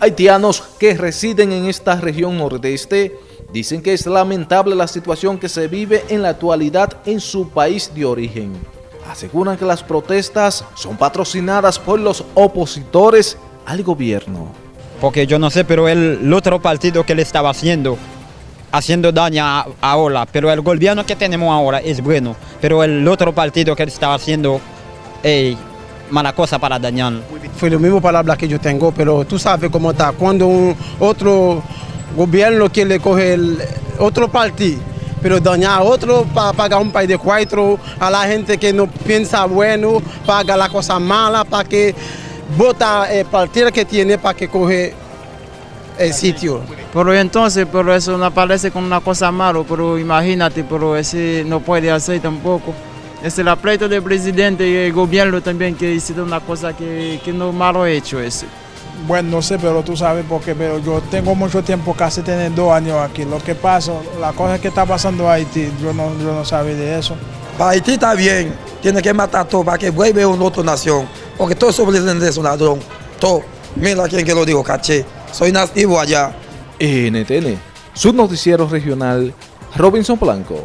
Haitianos que residen en esta región nordeste dicen que es lamentable la situación que se vive en la actualidad en su país de origen. Aseguran que las protestas son patrocinadas por los opositores al gobierno. Porque yo no sé, pero el, otro partido que le estaba haciendo, haciendo daño ahora, pero el gobierno que tenemos ahora es bueno, pero el otro partido que le estaba haciendo eh, mala cosa para dañar. Fue lo mismo palabra que yo tengo, pero tú sabes cómo está. Cuando un otro gobierno quiere coger el otro partido, pero dañar a otro para pagar un país de cuatro, a la gente que no piensa bueno, paga la cosa mala, para que vota el partido que tiene para que coge el sitio. Pero entonces, pero eso no parece como una cosa mala, pero imagínate, pero ese no puede hacer tampoco. Es el pleito del presidente y el gobierno también que hicieron una cosa que, que no malo hecho eso. Bueno, no sé, pero tú sabes porque pero yo tengo mucho tiempo, casi tener dos años aquí. Lo que pasa, la cosa que está pasando en Haití, yo no, yo no sabía de eso. Para Haití está bien, tiene que matar todo para que vuelva a una otra nación. Porque todo esos presidentes es un ladrón. Todo. Mira quién que lo digo, caché. Soy nativo allá. NTN, su noticiero regional, Robinson Blanco.